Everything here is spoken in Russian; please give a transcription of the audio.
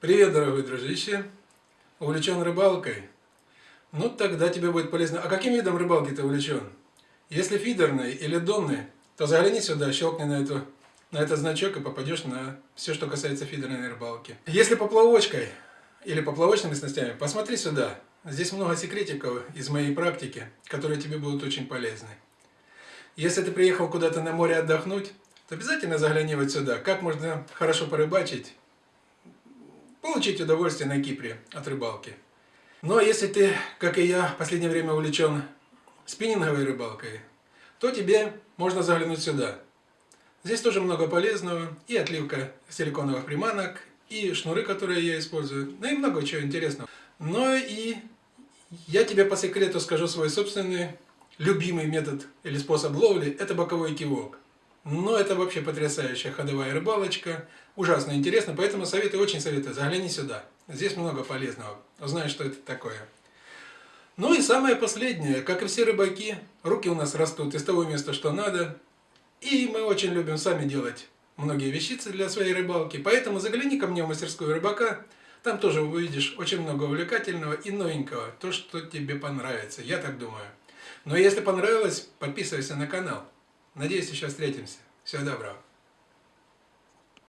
Привет, дорогой дружище! Увлечен рыбалкой? Ну, тогда тебе будет полезно. А каким видом рыбалки ты увлечен? Если фидерный или донный, то загляни сюда, щелкни на, эту, на этот значок и попадешь на все, что касается фидерной рыбалки. Если поплавочкой или поплавочными снастями, посмотри сюда. Здесь много секретиков из моей практики, которые тебе будут очень полезны. Если ты приехал куда-то на море отдохнуть, то обязательно загляни вот сюда. Как можно хорошо порыбачить, получить удовольствие на Кипре от рыбалки. Но если ты, как и я, в последнее время увлечен спиннинговой рыбалкой, то тебе можно заглянуть сюда. Здесь тоже много полезного, и отливка силиконовых приманок, и шнуры, которые я использую, ну и много чего интересного. Но и я тебе по секрету скажу свой собственный любимый метод или способ ловли, это боковой кивок. Но это вообще потрясающая ходовая рыбалочка, ужасно интересно, поэтому советую, очень советую, загляни сюда. Здесь много полезного, узнаешь, что это такое. Ну и самое последнее, как и все рыбаки, руки у нас растут из того места, что надо. И мы очень любим сами делать многие вещицы для своей рыбалки, поэтому загляни ко мне в мастерскую рыбака, там тоже увидишь очень много увлекательного и новенького, то, что тебе понравится, я так думаю. Но если понравилось, подписывайся на канал. Надеюсь, еще встретимся. Всего доброго.